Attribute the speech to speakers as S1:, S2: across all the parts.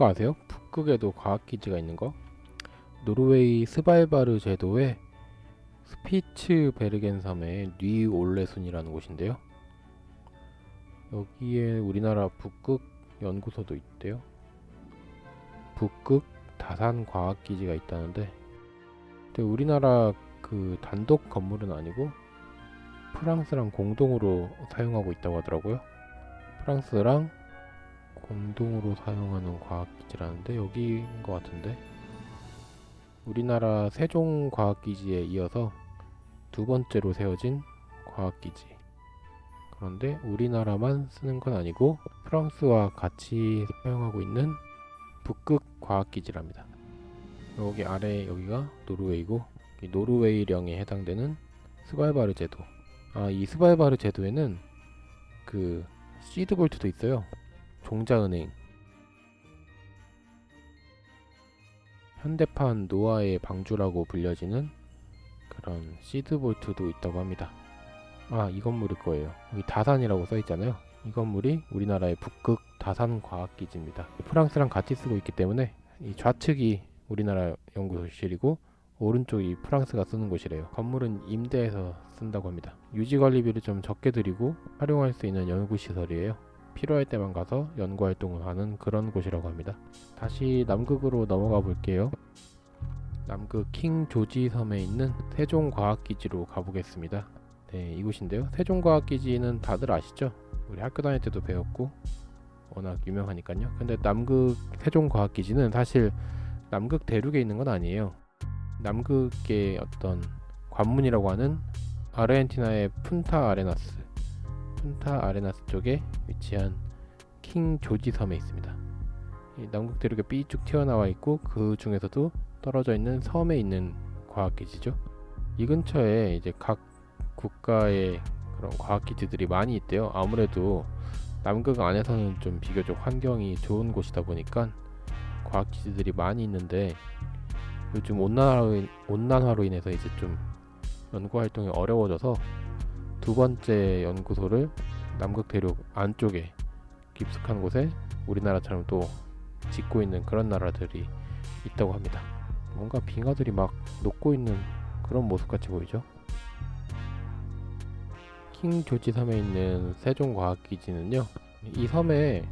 S1: 그거 아세요? 북극에도 과학기지가 있는 거? 노르웨이 스발바르 제도의 스피츠베르겐 섬의 뉘올레순이라는 곳인데요. 여기에 우리나라 북극 연구소도 있대요. 북극 다산 과학기지가 있다는데 근데 우리나라 그 단독 건물은 아니고 프랑스랑 공동으로 사용하고 있다고 하더라고요. 프랑스랑 공동으로 사용하는 과학기지라는데 여기인 것 같은데? 우리나라 세종과학기지에 이어서 두 번째로 세워진 과학기지. 그런데 우리나라만 쓰는 건 아니고 프랑스와 같이 사용하고 있는 북극 과학기지랍니다. 여기 아래 여기가 노르웨이고 이 노르웨이령에 해당되는 스발바르 제도. 아이 스발바르 제도에는 그 시드볼트도 있어요 종자은행 현대판 노아의 방주라고 불려지는 그런 시드볼트도 있다고 합니다. 아, 이 건물일 거예요. 여기 다산이라고 써있잖아요. 이 건물이 우리나라의 북극 다산과학기지입니다. 프랑스랑 같이 쓰고 있기 때문에 이 좌측이 우리나라 연구실이고 오른쪽이 프랑스가 쓰는 곳이래요. 건물은 임대해서 쓴다고 합니다. 유지관리비를 좀 적게 들이고 활용할 수 있는 연구시설이에요. 필요할 때만 가서 연구 활동을 하는 그런 곳이라고 합니다. 다시 남극으로 넘어가 볼게요. 남극 킹 조지 섬에 있는 세종과학기지로 가보겠습니다. 네, 이곳인데요. 세종과학기지는 다들 아시죠? 우리 학교 다닐 때도 배웠고 워낙 유명하니까요. 근데 남극 세종과학기지는 사실 남극 대륙에 있는 건 아니에요. 남극의 어떤 관문이라고 하는 아르헨티나의 푼타 아레나스 푼타 아레나스 쪽에 위치한 킹 조지 섬에 있습니다. 남극 대륙에 삐쭉 튀어나와 있고 그 중에서도 떨어져 있는 섬에 있는 과학기지죠. 이 근처에 이제 각 국가의 그런 과학기지들이 많이 있대요. 아무래도 남극 안에서는 좀 비교적 환경이 좋은 곳이다 보니까 과학기지들이 많이 있는데 요즘 온난화로, 온난화로 인해서 이제 좀 연구 활동이 어려워져서 두 번째 연구소를 남극 대륙 안쪽에 깊숙한 곳에 우리나라처럼 또 짓고 있는 그런 나라들이 있다고 합니다. 뭔가 빙하들이 막 녹고 있는 그런 모습 같이 보이죠? 킹 조지 섬에 있는 세종과학기지는요, 이 섬에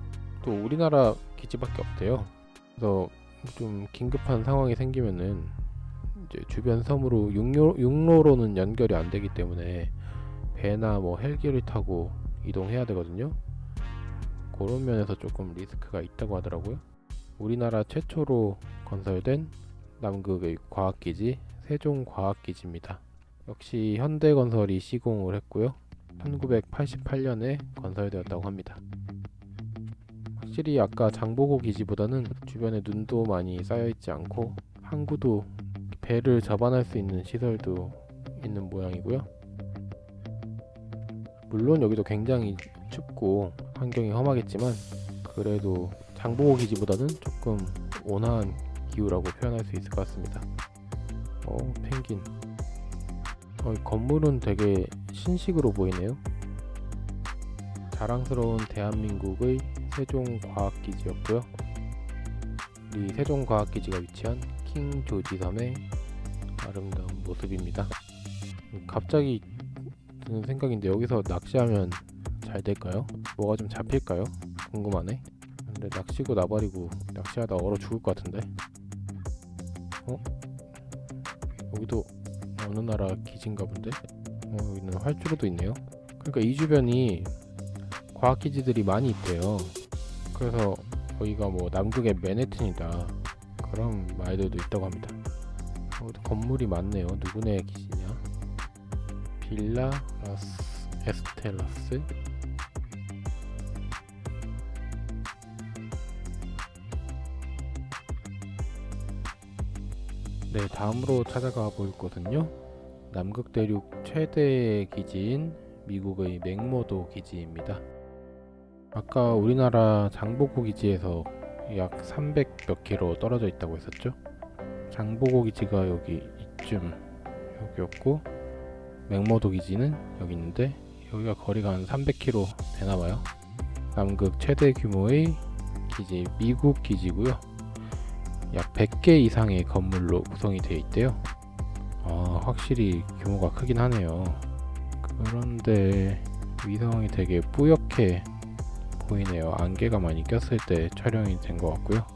S1: 또 우리나라 기지밖에 없대요. 그래서 좀 긴급한 상황이 생기면은 이제 주변 섬으로 육로, 육로로는 연결이 안 되기 때문에 배나 뭐 헬기를 타고 이동해야 되거든요. 그런 면에서 조금 리스크가 있다고 하더라고요. 우리나라 최초로 건설된 남극의 과학기지 세종과학기지입니다. 역시 현대건설이 시공을 했고요. 1988년에 건설되었다고 합니다. 확실히 아까 장보고 기지보다는 주변에 눈도 많이 쌓여있지 않고 항구도 배를 접안할 수 있는 시설도 있는 모양이고요. 물론 여기도 굉장히 춥고 환경이 험하겠지만 그래도 장보고 기지보다는 조금 온화한 기후라고 표현할 수 있을 것 같습니다. 어, 펭귄. 어, 건물은 되게 신식으로 보이네요. 자랑스러운 대한민국의 세종과학기지였고요. 이 세종과학기지가 위치한 킹조지섬의 아름다운 모습입니다. 갑자기 드는 생각인데 여기서 낚시하면 잘 될까요? 뭐가 좀 잡힐까요? 궁금하네. 근데 낚시고 나발이고 낚시하다 얼어 죽을 것 같은데. 어? 여기도 어느 나라 기지인가 본데? 어, 여기는 활주로도 있네요. 그러니까 이 주변이 과학 기지들이 많이 있대요. 그래서 여기가 뭐 남극의 맨해튼이다. 그런 말들도 있다고 합니다. 어, 건물이 많네요. 누구네 기지 냐? 빌라 라스 에스텔라스? 네 다음으로 찾아가 볼 곳은요. 남극 대륙 최대 기지인 미국의 맹모도 기지입니다. 아까 우리나라 장보고 기지에서 약 300 몇 킬로 떨어져 있다고 했었죠? 장보고 기지가 여기 이쯤 여기였고 맹모도 기지는 여기 있는데 여기가 거리가 한 300km 되나봐요 남극 최대 규모의 기지 미국 기지고요. 약 100개 이상의 건물로 구성이 되어 있대요. 아, 확실히 규모가 크긴 하네요. 그런데 위성이 되게 뿌옇게 보이네요. 안개가 많이 꼈을 때 촬영이 된 것 같고요.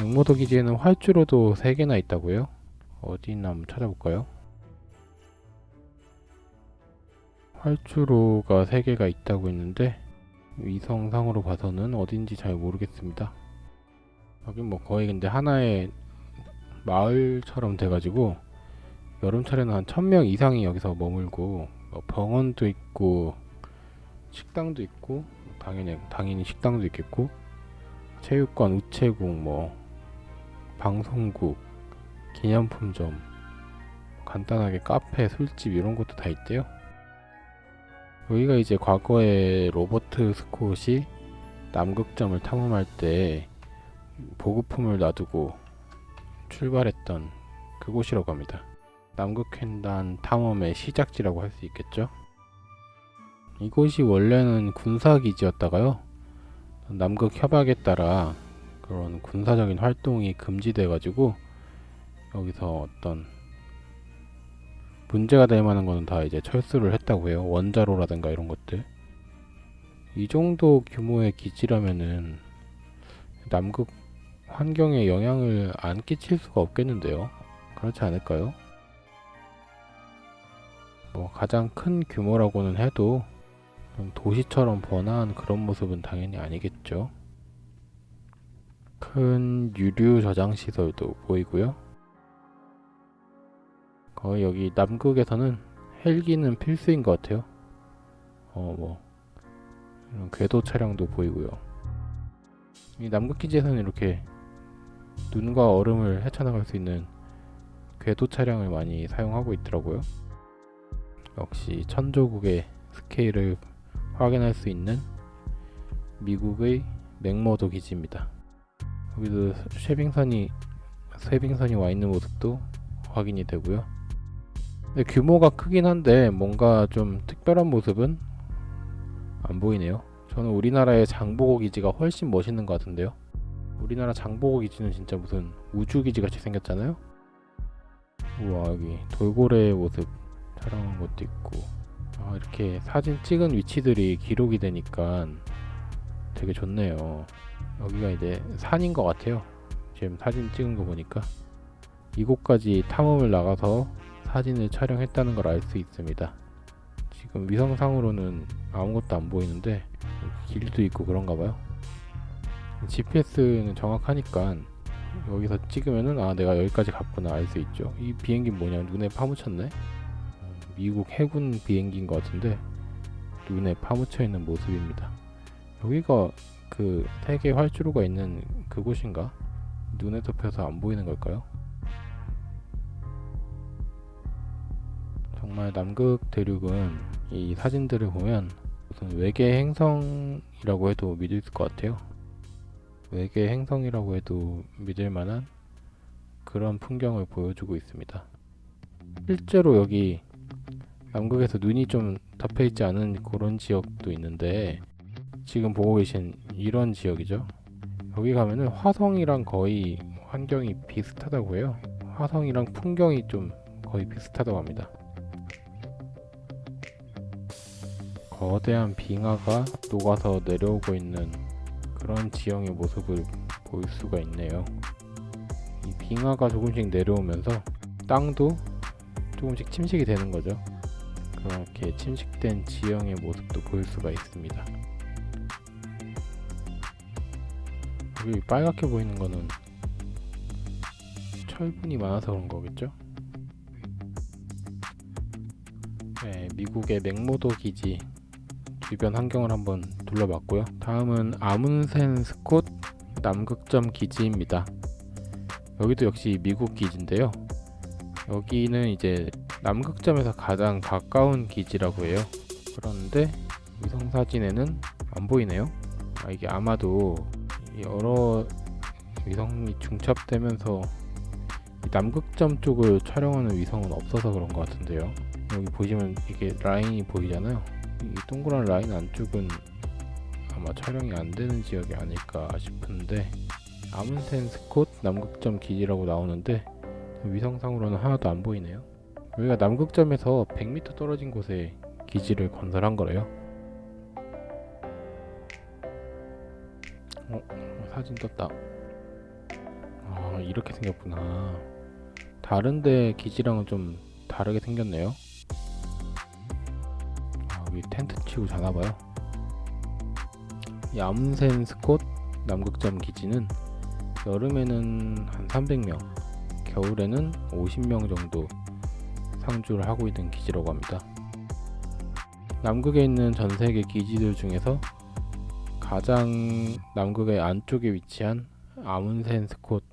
S1: 앵모도 기지에는 활주로도 3개나 있다고요? 어디 있나 한번 찾아볼까요? 활주로가 3개가 있다고 했는데 위성상으로 봐서는 어딘지 잘 모르겠습니다. 여긴 뭐 거의 근데 하나의 마을처럼 돼가지고 여름철에는 한 1000명 이상이 여기서 머물고 뭐 병원도 있고 식당도 있고 당연히 당연히 식당도 있겠고 체육관, 우체국, 뭐 방송국, 기념품점, 간단하게 카페, 술집 이런 것도 다 있대요. 여기가 이제 과거에 로버트 스콧이 남극점을 탐험할 때 보급품을 놔두고 출발했던 그곳이라고 합니다. 남극횡단 탐험의 시작지라고 할 수 있겠죠. 이곳이 원래는 군사기지였다가요. 남극 협약에 따라 그런 군사적인 활동이 금지돼 가지고 여기서 어떤 문제가 될 만한 거는 다 이제 철수를 했다고 해요. 원자로라든가 이런 것들. 이 정도 규모의 기지라면은 남극 환경에 영향을 안 끼칠 수가 없겠는데요. 그렇지 않을까요? 뭐 가장 큰 규모라고는 해도 도시처럼 번화한 그런 모습은 당연히 아니겠죠. 큰 유류 저장 시설도 보이고요. 거의 여기 남극에서는 헬기는 필수인 것 같아요. 어, 뭐, 이런 궤도 차량도 보이고요. 이 남극 기지에서는 이렇게 눈과 얼음을 헤쳐나갈 수 있는 궤도 차량을 많이 사용하고 있더라고요. 역시 천조국의 스케일을 확인할 수 있는 미국의 맥머도 기지입니다. 여기도 쉐빙선이 쉐빙선이 와 있는 모습도 확인이 되고요. 규모가 크긴 한데 뭔가 좀 특별한 모습은 안 보이네요. 저는 우리나라의 장보고 기지가 훨씬 멋있는 것 같은데요. 우리나라 장보고 기지는 진짜 무슨 우주 기지 같이 생겼잖아요. 우와 여기 돌고래의 모습 촬영한 것도 있고 아, 이렇게 사진 찍은 위치들이 기록이 되니까 되게 좋네요. 여기가 이제 산인 것 같아요. 지금 사진 찍은 거 보니까 이곳까지 탐험을 나가서 사진을 촬영했다는 걸 알 수 있습니다. 지금 위성상으로는 아무것도 안 보이는데 길도 있고 그런가 봐요. GPS는 정확하니까 여기서 찍으면은 아 내가 여기까지 갔구나 알 수 있죠. 이 비행기 뭐냐 눈에 파묻혔네. 미국 해군 비행기인 것 같은데 눈에 파묻혀 있는 모습입니다. 여기가 그 세계 활주로가 있는 그곳인가? 눈에 덮여서 안 보이는 걸까요? 정말 남극 대륙은 이 사진들을 보면 무슨 외계 행성이라고 해도 믿을 것 같아요. 외계 행성이라고 해도 믿을 만한 그런 풍경을 보여주고 있습니다. 실제로 여기 남극에서 눈이 좀 덮여 있지 않은 그런 지역도 있는데 지금 보고 계신 이런 지역이죠. 여기 가면은 화성이랑 거의 환경이 비슷하다고 해요. 화성이랑 풍경이 좀 거의 비슷하다고 합니다. 거대한 빙하가 녹아서 내려오고 있는 그런 지형의 모습을 볼 수가 있네요. 이 빙하가 조금씩 내려오면서 땅도 조금씩 침식이 되는 거죠. 그렇게 침식된 지형의 모습도 볼 수가 있습니다. 여기 빨갛게 보이는 거는 철분이 많아서 그런 거겠죠? 네, 미국의 맥모도 기지 주변 환경을 한번 둘러봤고요. 다음은 아문센 스콧 남극점 기지입니다. 여기도 역시 미국 기지인데요. 여기는 이제 남극점에서 가장 가까운 기지라고 해요. 그런데 위성 사진에는 안 보이네요. 아, 이게 아마도 여러 위성이 중첩되면서 남극점 쪽을 촬영하는 위성은 없어서 그런 것 같은데요. 여기 보시면 이게 라인이 보이잖아요. 이 동그란 라인 안쪽은 아마 촬영이 안 되는 지역이 아닐까 싶은데 아문센 스콧 남극점 기지라고 나오는데 위성상으로는 하나도 안 보이네요. 여기가 남극점에서 100m 떨어진 곳에 기지를 건설한 거래요. 어, 사진 떴다. 아, 이렇게 생겼구나. 다른데 기지랑은 좀 다르게 생겼네요. 아, 여기 텐트 치고 자나봐요. 이 아문센 스콧 남극점 기지는 여름에는 한 300명, 겨울에는 50명 정도 상주를 하고 있는 기지라고 합니다. 남극에 있는 전 세계 기지들 중에서 가장 남극의 안쪽에 위치한 아문센 스콧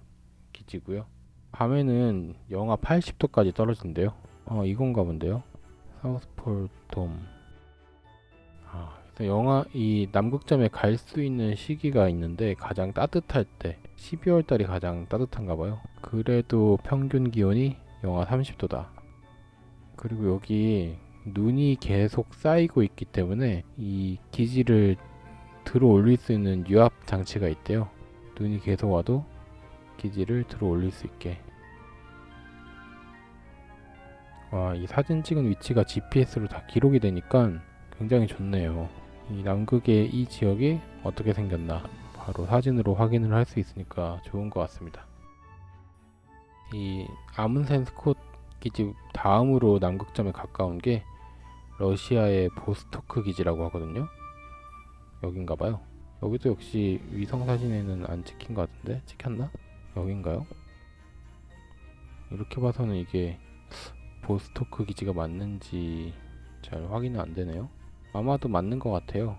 S1: 기지고요. 밤에는 영하 80도까지 떨어진대요. 어, 이건가 본데요. 사우스폴 돔. 아, 영하 이 남극점에 갈 수 있는 시기가 있는데 가장 따뜻할 때 12월 달이 가장 따뜻한가 봐요. 그래도 평균 기온이 영하 30도다. 그리고 여기 눈이 계속 쌓이고 있기 때문에 이 기지를 들어 올릴 수 있는 유압 장치가 있대요. 눈이 계속 와도 기지를 들어 올릴 수 있게. 와, 이 사진 찍은 위치가 GPS로 다 기록이 되니까 굉장히 좋네요. 이 남극의 이 지역이 어떻게 생겼나 바로 사진으로 확인을 할 수 있으니까 좋은 것 같습니다. 이 아문센 스콧 기지 다음으로 남극점에 가까운 게 러시아의 보스토크 기지라고 하거든요. 여긴가 봐요. 여기도 역시 위성 사진에는 안 찍힌 것 같은데 찍혔나? 여긴가요? 이렇게 봐서는 이게 보스토크 기지가 맞는지 잘 확인은 안 되네요. 아마도 맞는 것 같아요.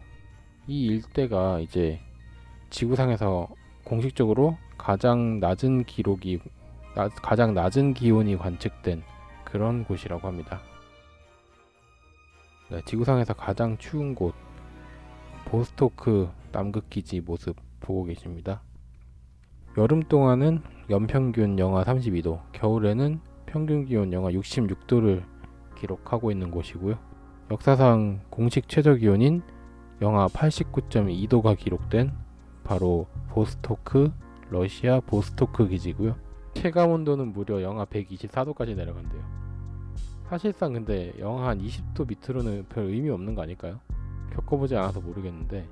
S1: 이 일대가 이제 지구상에서 공식적으로 가장 낮은 기록이 나- 가장 낮은 기온이 관측된 그런 곳이라고 합니다. 네, 지구상에서 가장 추운 곳 보스토크 남극 기지 모습 보고 계십니다. 여름 동안은 연평균 영하 32도, 겨울에는 평균 기온 영하 66도를 기록하고 있는 곳이고요. 역사상 공식 최저 기온인 영하 89.2도가 기록된 바로 보스토크 러시아 보스토크 기지고요. 체감 온도는 무려 영하 124도까지 내려간대요. 사실상 근데 영하 한 20도 밑으로는 별 의미 없는 거 아닐까요? 겪어보지 않아서 모르겠는데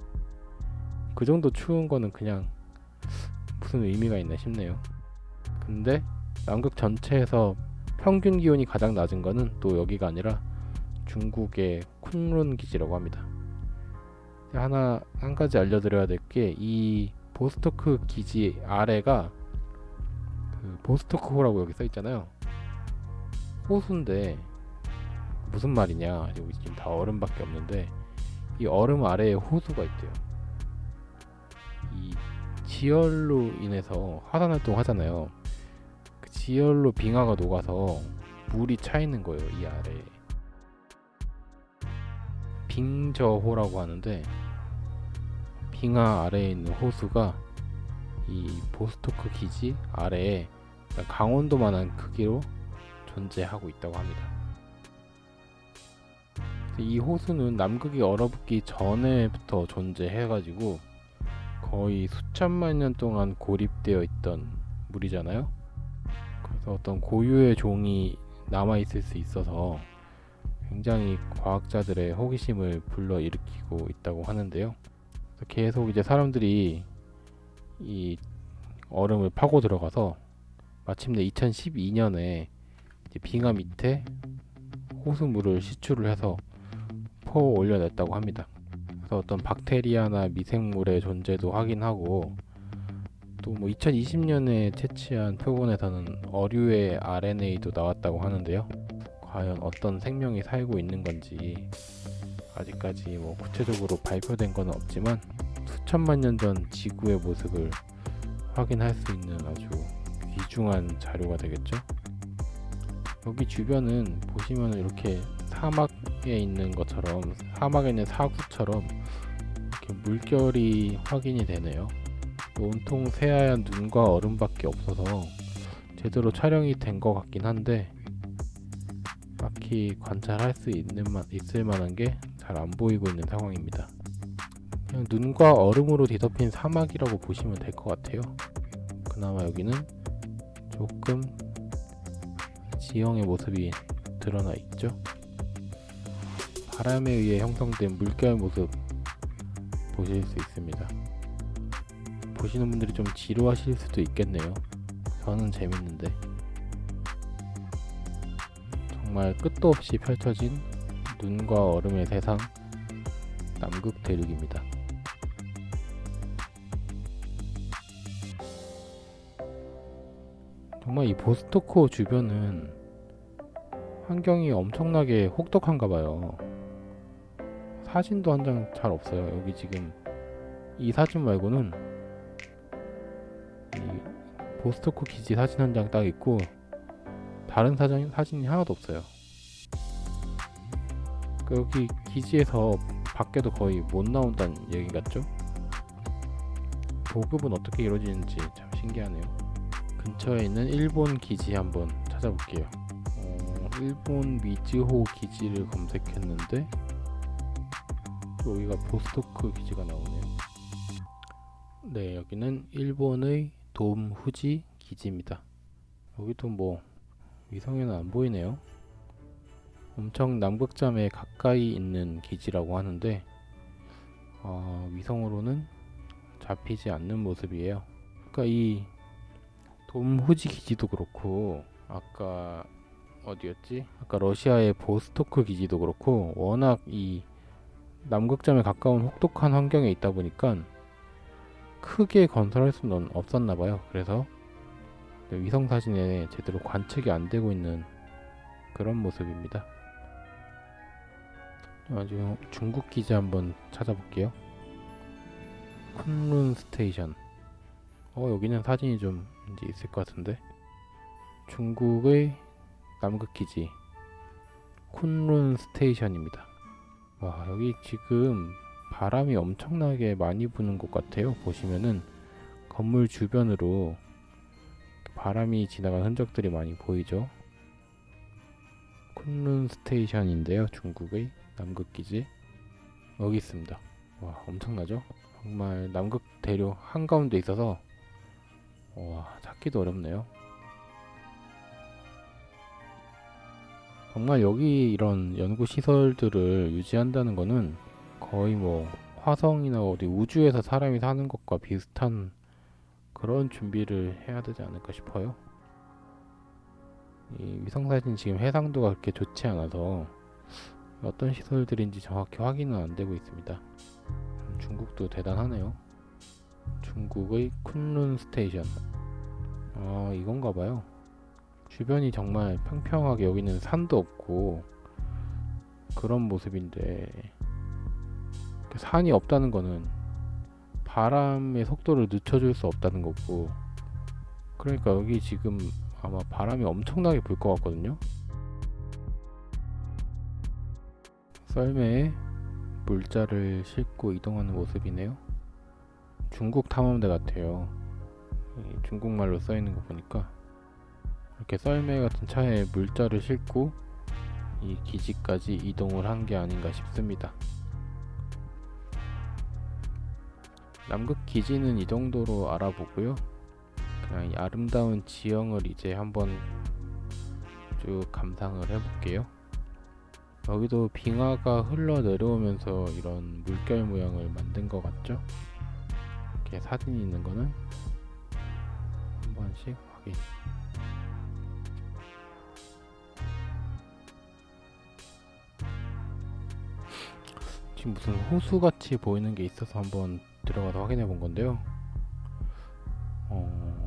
S1: 그 정도 추운 거는 그냥 무슨 의미가 있나 싶네요. 근데 남극 전체에서 평균 기온이 가장 낮은 거는 또 여기가 아니라 중국의 쿤룬 기지라고 합니다. 하나 한 가지 알려드려야 될 게 이 보스토크 기지 아래가 그 보스토크 호라고 여기 써 있잖아요. 호수인데 무슨 말이냐? 여기 지금 다 얼음밖에 없는데 이 얼음 아래에 호수가 있대요. 이 지열로 인해서 화산 활동 하잖아요. 그 지열로 빙하가 녹아서 물이 차 있는 거예요. 이 아래에. 빙저호라고 하는데 빙하 아래에 있는 호수가 이 보스토크 기지 아래에 강원도만한 크기로 존재하고 있다고 합니다. 이 호수는 남극이 얼어붙기 전에부터 존재해가지고 거의 수천만 년 동안 고립되어 있던 물이잖아요. 그래서 어떤 고유의 종이 남아 있을 수 있어서 굉장히 과학자들의 호기심을 불러일으키고 있다고 하는데요. 계속 이제 사람들이 이 얼음을 파고 들어가서 마침내 2012년에 빙하 밑에 호수물을 시추를 해서 퍼 올려냈다고 합니다. 그래서 어떤 박테리아나 미생물의 존재도 확인하고 또 뭐 2020년에 채취한 표본에서는 어류의 RNA도 나왔다고 하는데요. 과연 어떤 생명이 살고 있는 건지 아직까지 뭐 구체적으로 발표된 건 없지만 수천만 년 전 지구의 모습을 확인할 수 있는 아주 귀중한 자료가 되겠죠. 여기 주변은 보시면 이렇게 사막에 있는 것처럼 사막에 있는 사구처럼 이렇게 물결이 확인이 되네요. 온통 새하얀 눈과 얼음밖에 없어서 제대로 촬영이 된 것 같긴 한데 딱히 관찰할 수 있는 만, 있을 만한 게 잘 안 보이고 있는 상황입니다. 그냥 눈과 얼음으로 뒤덮인 사막이라고 보시면 될 것 같아요. 그나마 여기는 조금 지형의 모습이 드러나 있죠. 바람에 의해 형성된 물결 모습 보실 수 있습니다. 보시는 분들이 좀 지루하실 수도 있겠네요. 저는 재밌는데 정말 끝도 없이 펼쳐진 눈과 얼음의 세상 남극 대륙입니다. 정말 이 보스토코 주변은 환경이 엄청나게 혹독한가 봐요. 사진도 한 장 잘 없어요. 여기 지금 이 사진 말고는 이 보스토코 기지 사진 한 장 딱 있고 다른 사진, 사진이 하나도 없어요. 그 여기 기지에서 밖에도 거의 못 나온다는 얘기 같죠? 보급은 어떻게 이루어지는지 참 신기하네요. 근처에 있는 일본 기지 한번 찾아볼게요. 어, 일본 미즈호 기지를 검색했는데 여기가 보스토크 기지가 나오네요. 네, 여기는 일본의 돔후지 기지입니다. 여기도 뭐 위성에는 안 보이네요. 엄청 남극점에 가까이 있는 기지라고 하는데 어, 위성으로는 잡히지 않는 모습이에요. 그러니까 이 돔후지 기지도 그렇고 아까 어디였지? 아까 러시아의 보스토크 기지도 그렇고 워낙 이 남극점에 가까운 혹독한 환경에 있다 보니까 크게 건설할 수는 없었나 봐요. 그래서 위성 사진에 제대로 관측이 안 되고 있는 그런 모습입니다. 중국 기지 한번 찾아볼게요. 쿤룬 station. 어 여기는 사진이 좀 이제 있을 것 같은데. 중국의 남극 기지 쿤룬 station입니다. 와 여기 지금 바람이 엄청나게 많이 부는 것 같아요. 보시면은 건물 주변으로 바람이 지나간 흔적들이 많이 보이죠. 쿤룬 스테이션인데요. 중국의 남극 기지 여기 있습니다. 와 엄청나죠? 정말 남극 대륙 한가운데 있어서 와 찾기도 어렵네요. 정말 여기 이런 연구 시설들을 유지한다는 거는 거의 뭐 화성이나 어디 우주에서 사람이 사는 것과 비슷한 그런 준비를 해야 되지 않을까 싶어요. 이 위성사진 지금 해상도가 그렇게 좋지 않아서 어떤 시설들인지 정확히 확인은 안 되고 있습니다. 중국도 대단하네요. 중국의 쿤룬 스테이션. 아, 이건가 봐요. 주변이 정말 평평하게 여기는 산도 없고 그런 모습인데 산이 없다는 거는 바람의 속도를 늦춰줄 수 없다는 거고. 그러니까 여기 지금 아마 바람이 엄청나게 불 것 같거든요. 썰매에 물자를 싣고 이동하는 모습이네요. 중국 탐험대 같아요. 중국말로 써있는 거 보니까. 이렇게 썰매 같은 차에 물자를 싣고 이 기지까지 이동을 한 게 아닌가 싶습니다 남극 기지는 이 정도로 알아보고요. 그냥 이 아름다운 지형을 이제 한번 쭉 감상을 해볼게요. 여기도 빙하가 흘러 내려오면서 이런 물결 모양을 만든 것 같죠? 이렇게 사진이 있는 거는 한 번씩 확인. 지금 무슨 호수 같이 보이는 게 있어서 한번 들어가서 확인해 본 건데요. 어,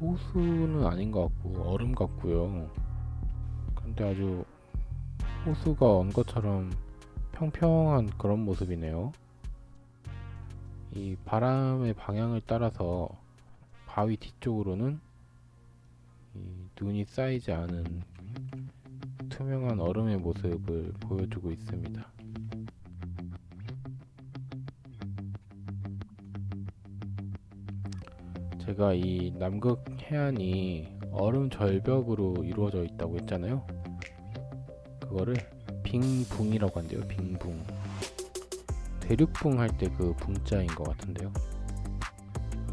S1: 호수는 아닌 것 같고 얼음 같고요. 근데 아주 호수가 언 것처럼 평평한 그런 모습이네요. 이 바람의 방향을 따라서 바위 뒤쪽으로는 눈이 쌓이지 않은 투명한 얼음의 모습을 보여주고 있습니다. 제가 이 남극 해안이 얼음 절벽으로 이루어져 있다고 했잖아요. 그거를 빙붕이라고 한대요. 빙붕. 대륙붕 할 때 그 붕자인 것 같은데요.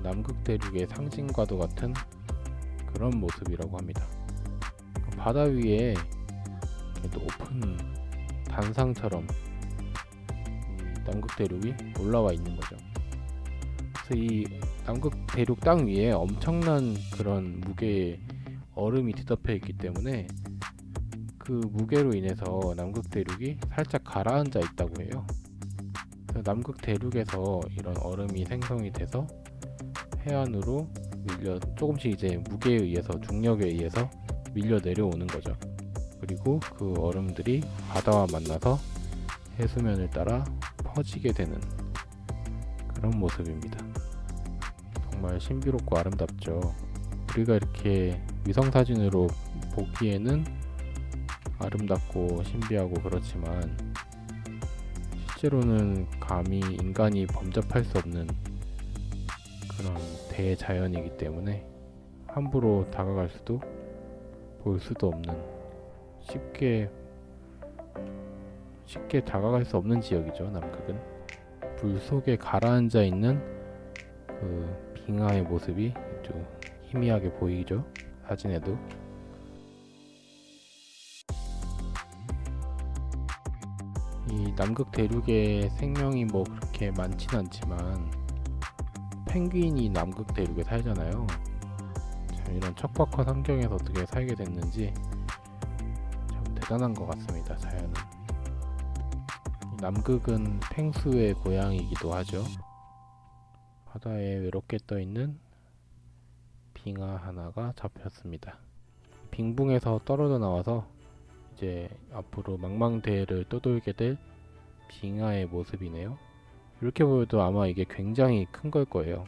S1: 남극 대륙의 상징과도 같은 그런 모습이라고 합니다. 바다 위에 높은 단상처럼 이 남극 대륙이 올라와 있는 거죠. 그래서 이 남극 대륙 땅 위에 엄청난 그런 무게의 얼음이 뒤덮여 있기 때문에 그 무게로 인해서 남극 대륙이 살짝 가라앉아 있다고 해요. 그래서 남극 대륙에서 이런 얼음이 생성이 돼서 해안으로 밀려 조금씩 이제 무게에 의해서 중력에 의해서 밀려 내려오는 거죠. 그리고 그 얼음들이 바다와 만나서 해수면을 따라 퍼지게 되는 그런 모습입니다. 정말 신비롭고 아름답죠. 우리가 이렇게 위성 사진으로 보기에는 아름답고 신비하고 그렇지만 실제로는 감히 인간이 범접할 수 없는 그런 대자연이기 때문에 함부로 다가갈 수도 볼 수도 없는 쉽게 쉽게 다가갈 수 없는 지역이죠 남극은 물 속에 가라앉아 있는 그 빙하의 모습이 아주 희미하게 보이죠 사진에도 이 남극 대륙에 생명이 뭐 그렇게 많진 않지만 펭귄이 남극 대륙에 살잖아요. 참 이런 척박한 환경에서 어떻게 살게 됐는지 참 대단한 것 같습니다. 자연은. 이 남극은 펭수의 고향이기도 하죠. 바다에 외롭게 떠 있는 빙하 하나가 잡혔습니다. 빙붕에서 떨어져 나와서 이제 앞으로 망망대해를 떠돌게 될 빙하의 모습이네요. 이렇게 보여도 아마 이게 굉장히 큰 걸 거예요.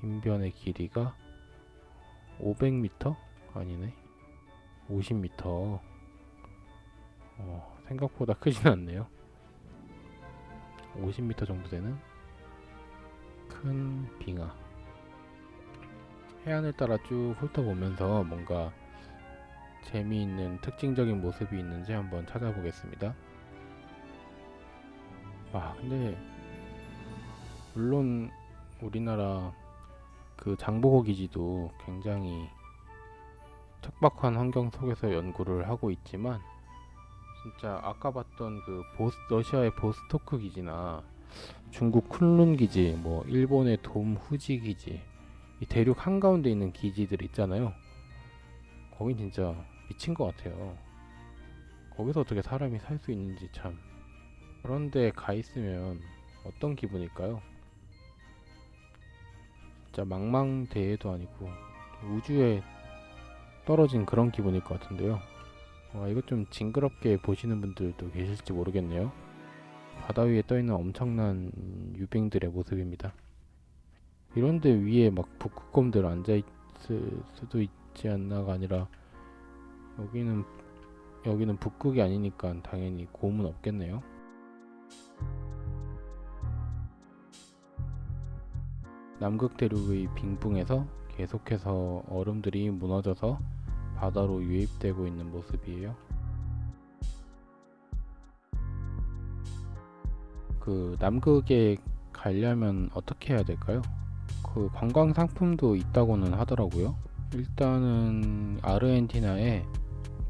S1: 긴 변의 길이가 500m? 아니네. 50m. 어, 생각보다 크진 않네요. 50m 정도 되는 큰 빙하. 해안을 따라 쭉 훑어보면서 뭔가 재미있는 특징적인 모습이 있는지 한번 찾아보겠습니다. 아 근데 물론 우리나라 그 장보고 기지도 굉장히 척박한 환경 속에서 연구를 하고 있지만 진짜 아까 봤던 그 보스 러시아의 보스토크 기지나 중국 쿤룬 기지 뭐 일본의 돔 후지 기지 이 대륙 한가운데 있는 기지들 있잖아요 거긴 진짜 미친 것 같아요 거기서 어떻게 사람이 살 수 있는지 참 그런데 가 있으면 어떤 기분일까요? 진짜 망망대해도 아니고 우주에 떨어진 그런 기분일 것 같은데요. 와, 이거 좀 징그럽게 보시는 분들도 계실지 모르겠네요. 바다 위에 떠있는 엄청난 유빙들의 모습입니다. 이런데 위에 막 북극곰들 앉아있을 수도 있지 않나가 아니라 여기는 여기는 북극이 아니니까 당연히 곰은 없겠네요. 남극 대륙의 빙붕에서 계속해서 얼음들이 무너져서 바다로 유입되고 있는 모습이에요. 그 남극에 가려면 어떻게 해야 될까요? 그 관광 상품도 있다고는 하더라고요. 일단은 아르헨티나에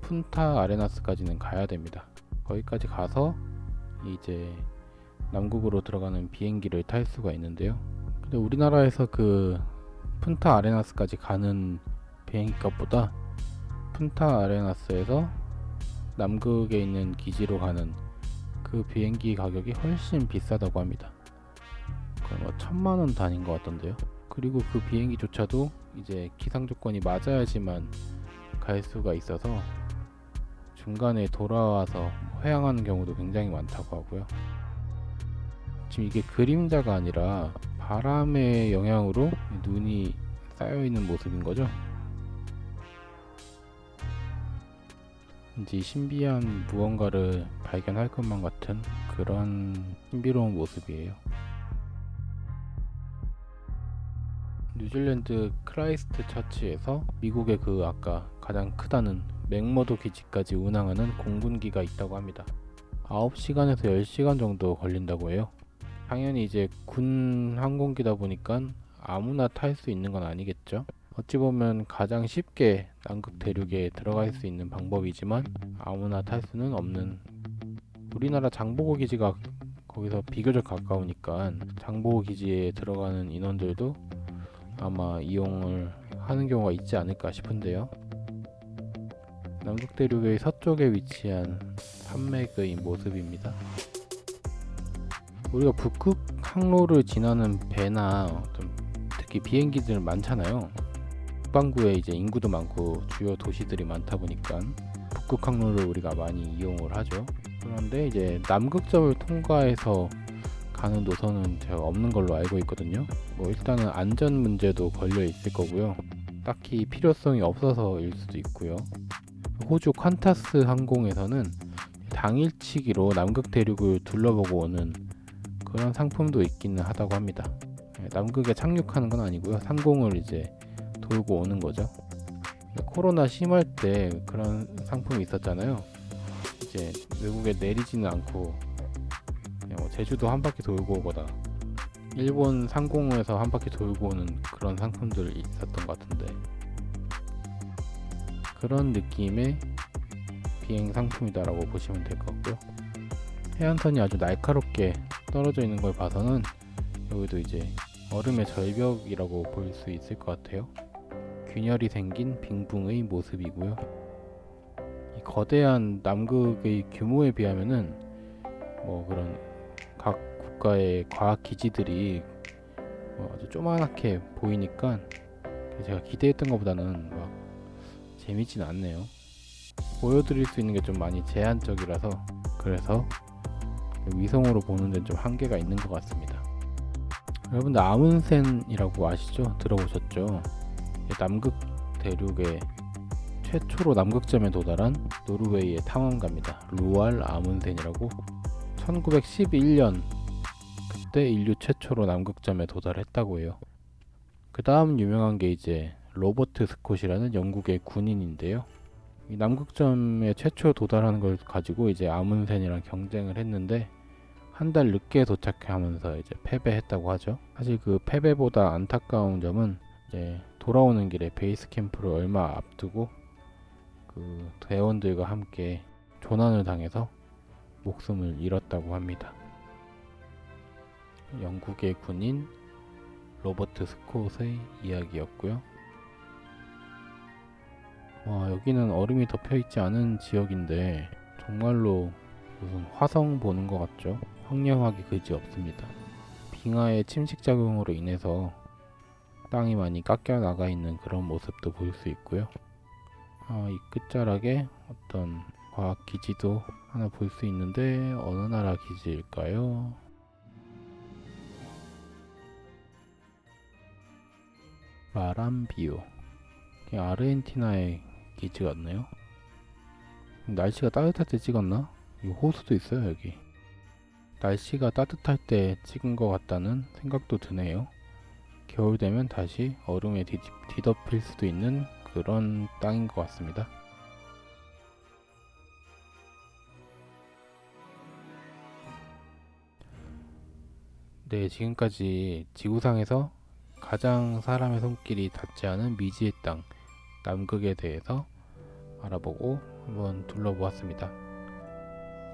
S1: 푼타 아레나스까지는 가야 됩니다. 거기까지 가서 이제 남극으로 들어가는 비행기를 탈 수가 있는데요. 근데 우리나라에서 그 푼타 아레나스까지 가는 비행기 값보다 푼타 아레나스에서 남극에 있는 기지로 가는 그 비행기 가격이 훨씬 비싸다고 합니다. 거의 뭐 천만 원 단인 것 같던데요. 그리고 그 비행기조차도 이제 기상 조건이 맞아야지만 갈 수가 있어서 중간에 돌아와서 회항하는 경우도 굉장히 많다고 하고요. 지금 이게 그림자가 아니라 바람의 영향으로 눈이 쌓여 있는 모습인 거죠. 왠지 신비한 무언가를 발견할 것만 같은 그런 신비로운 모습이에요. 뉴질랜드 크라이스트 처치에서 미국의 그 아까 가장 크다는 맥머도 기지까지 운항하는 공군기가 있다고 합니다. 9시간에서 10시간 정도 걸린다고 해요. 당연히 이제 군 항공기다 보니까 아무나 탈 수 있는 건 아니겠죠. 어찌 보면 가장 쉽게 남극 대륙에 들어갈 수 있는 방법이지만 아무나 탈 수는 없는 우리나라 장보고 기지가 거기서 비교적 가까우니까 장보고 기지에 들어가는 인원들도 아마 이용을 하는 경우가 있지 않을까 싶은데요. 남극 대륙의 서쪽에 위치한 산맥의 모습입니다. 우리가 북극 항로를 지나는 배나 특히 비행기들 많잖아요. 북반구에 이제 인구도 많고 주요 도시들이 많다 보니까 북극 항로를 우리가 많이 이용을 하죠. 그런데 이제 남극점을 통과해서 가는 노선은 제가 없는 걸로 알고 있거든요. 뭐 일단은 안전 문제도 걸려 있을 거고요. 딱히 필요성이 없어서일 수도 있고요. 호주 퀀타스 항공에서는 당일치기로 남극 대륙을 둘러보고 오는 그런 상품도 있기는 하다고 합니다. 네, 남극에 착륙하는 건 아니고요. 상공을 이제 돌고 오는 거죠. 코로나 심할 때 그런 상품이 있었잖아요. 이제 외국에 내리지는 않고 뭐 제주도 한 바퀴 돌고 오거나 일본 상공에서 한 바퀴 돌고 오는 그런 상품들이 있었던 것 같은데 그런 느낌의 비행 상품이다라고 보시면 될 것 같고요. 해안선이 아주 날카롭게 떨어져 있는 걸 봐서는 여기도 이제 얼음의 절벽이라고 볼 수 있을 것 같아요. 균열이 생긴 빙붕의 모습이고요. 이 거대한 남극의 규모에 비하면은 뭐 그런 각 국가의 과학 기지들이 뭐 아주 조그맣게 보이니까 제가 기대했던 것보다는 막 재밌진 않네요. 보여드릴 수 있는 게 좀 많이 제한적이라서 그래서 위성으로 보는 데는 좀 한계가 있는 것 같습니다. 여러분들 아문센이라고 아시죠? 들어보셨죠? 남극 대륙의 최초로 남극점에 도달한 노르웨이의 탐험가입니다. 루알 아문센이라고 1911년 그때 인류 최초로 남극점에 도달했다고 해요. 그 다음 유명한 게 이제 로버트 스콧이라는 영국의 군인인데요. 이 남극점에 최초 도달하는 걸 가지고 이제 아문센이랑 경쟁을 했는데 한 달 늦게 도착하면서 이제 패배했다고 하죠. 사실 그 패배보다 안타까운 점은 이제 돌아오는 길에 베이스 캠프를 얼마 앞두고 그 대원들과 함께 조난을 당해서 목숨을 잃었다고 합니다. 영국의 군인 로버트 스콧의 이야기였고요. 와 여기는 얼음이 덮여 있지 않은 지역인데 정말로 무슨 화성 보는 것 같죠? 황량하기 그지 없습니다. 빙하의 침식 작용으로 인해서 땅이 많이 깎여 나가 있는 그런 모습도 볼수 있고요. 아, 이 끝자락에 어떤 과학 기지도 하나 볼 수 있는데 어느 나라 기지일까요? 마람비오 아르헨티나의 기지 같네요. 날씨가 따뜻할 때 찍었나? 이 호수도 있어요 여기. 날씨가 따뜻할 때 찍은 것 같다는 생각도 드네요. 겨울 되면 다시 얼음에 뒤, 뒤덮일 수도 있는 그런 땅인 것 같습니다. 네, 지금까지 지구상에서 가장 사람의 손길이 닿지 않은 미지의 땅, 남극에 대해서 알아보고 한번 둘러보았습니다.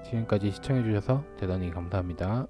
S1: 지금까지 시청해주셔서 대단히 감사합니다.